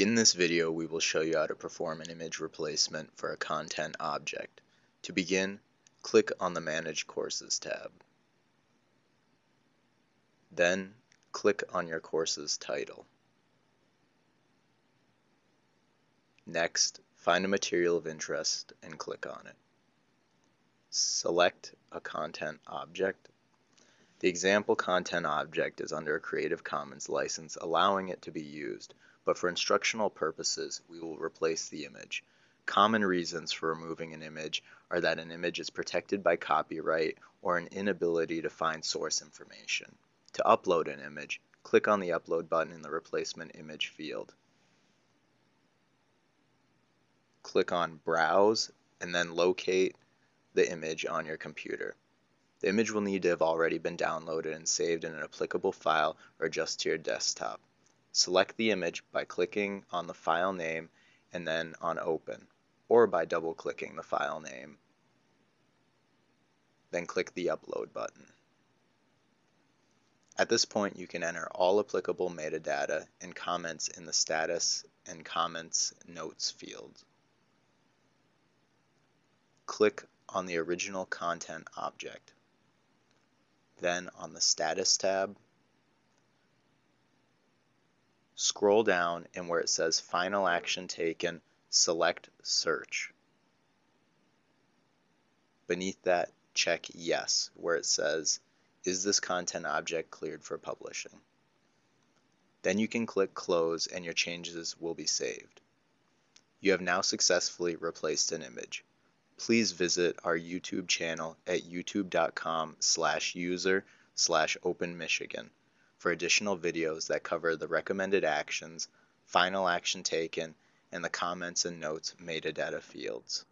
In this video, we will show you how to perform an image replacement for a content object. To begin, click on the Manage Courses tab. Then, click on your course's title. Next, find a material of interest and click on it. Select a content object. The example content object is under a Creative Commons license allowing it to be used, but for instructional purposes we will replace the image. Common reasons for removing an image are that an image is protected by copyright or an inability to find source information. To upload an image, click on the Upload button in the Replacement Image field. Click on Browse and then locate the image on your computer. The image will need to have already been downloaded and saved in an applicable file or just to your desktop. Select the image by clicking on the file name and then on Open, or by double-clicking the file name. Then click the Upload button. At this point, you can enter all applicable metadata and comments in the Status and Comments Notes fields. Click on the original content object. Then on the Status tab, Scroll down and where it says Final Action Taken, select Search. Beneath that, check Yes, where it says Is this content object cleared for publishing? Then you can click Close and your changes will be saved. You have now successfully replaced an image. Please visit our YouTube channel at youtube.com slash user slash openmichigan for additional videos that cover the recommended actions, final action taken, and the comments and notes metadata fields.